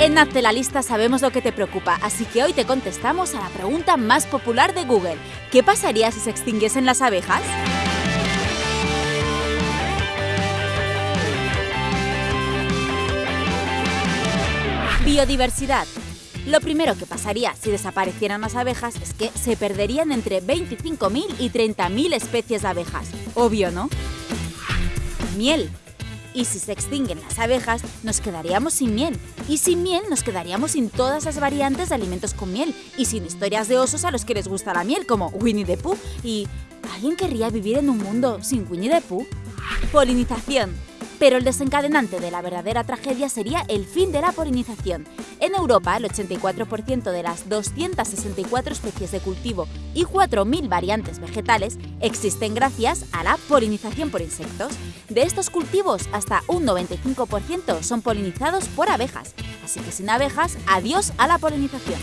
En Hazte la lista sabemos lo que te preocupa, así que hoy te contestamos a la pregunta más popular de Google. ¿Qué pasaría si se extinguiesen las abejas? Biodiversidad. Lo primero que pasaría si desaparecieran las abejas es que se perderían entre 25.000 y 30.000 especies de abejas. Obvio, ¿no? Miel. Y si se extinguen las abejas, nos quedaríamos sin miel. Y sin miel nos quedaríamos sin todas las variantes de alimentos con miel. Y sin historias de osos a los que les gusta la miel, como Winnie the Pooh. ¿Y alguien querría vivir en un mundo sin Winnie the Pooh? Polinización. Pero el desencadenante de la verdadera tragedia sería el fin de la polinización. En Europa, el 84% de las 264 especies de cultivo y 4.000 variantes vegetales existen gracias a la polinización por insectos. De estos cultivos, hasta un 95% son polinizados por abejas. Así que sin abejas, adiós a la polinización.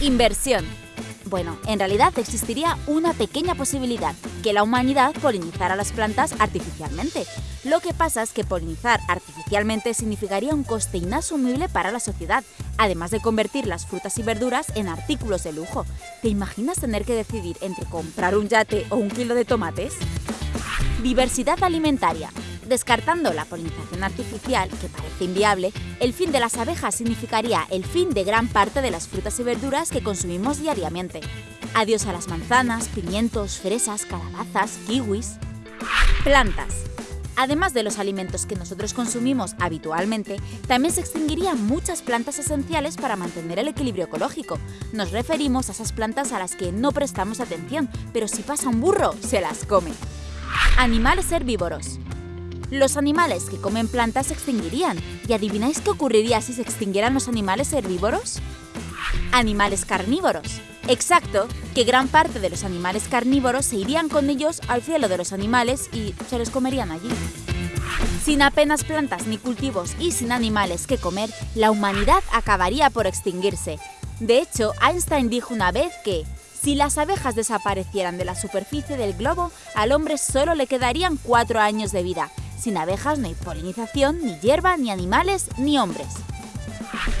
Inversión. Bueno, en realidad existiría una pequeña posibilidad, que la humanidad polinizara las plantas artificialmente. Lo que pasa es que polinizar artificialmente significaría un coste inasumible para la sociedad, además de convertir las frutas y verduras en artículos de lujo. ¿Te imaginas tener que decidir entre comprar un yate o un kilo de tomates? Diversidad alimentaria. Descartando la polinización artificial, que parece inviable, el fin de las abejas significaría el fin de gran parte de las frutas y verduras que consumimos diariamente. Adiós a las manzanas, pimientos, fresas, calabazas, kiwis. Plantas. Además de los alimentos que nosotros consumimos habitualmente, también se extinguirían muchas plantas esenciales para mantener el equilibrio ecológico. Nos referimos a esas plantas a las que no prestamos atención, pero si pasa un burro, se las come. Animales herbívoros. Los animales que comen plantas se extinguirían. ¿Y adivináis qué ocurriría si se extinguieran los animales herbívoros? Animales carnívoros. Exacto, que gran parte de los animales carnívoros se irían con ellos al cielo de los animales y se los comerían allí. Sin apenas plantas ni cultivos y sin animales que comer, la humanidad acabaría por extinguirse. De hecho, Einstein dijo una vez que si las abejas desaparecieran de la superficie del globo, al hombre solo le quedarían cuatro años de vida. Sin abejas no hay polinización, ni hierba, ni animales, ni hombres.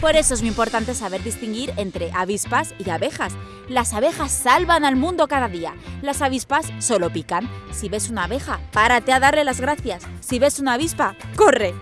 Por eso es muy importante saber distinguir entre avispas y abejas. Las abejas salvan al mundo cada día, las avispas solo pican. Si ves una abeja, párate a darle las gracias. Si ves una avispa, ¡corre!